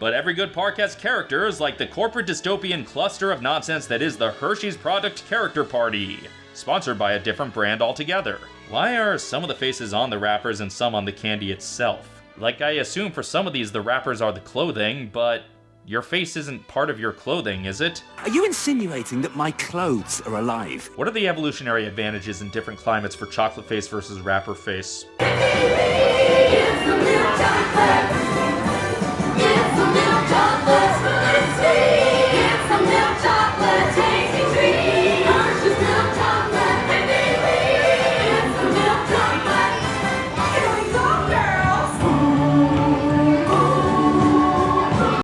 But every good park has characters like the corporate dystopian cluster of nonsense that is the Hershey's Product Character Party, sponsored by a different brand altogether. Why are some of the faces on the wrappers and some on the candy itself? Like, I assume for some of these the wrappers are the clothing, but your face isn't part of your clothing, is it? Are you insinuating that my clothes are alive? What are the evolutionary advantages in different climates for chocolate face versus wrapper face?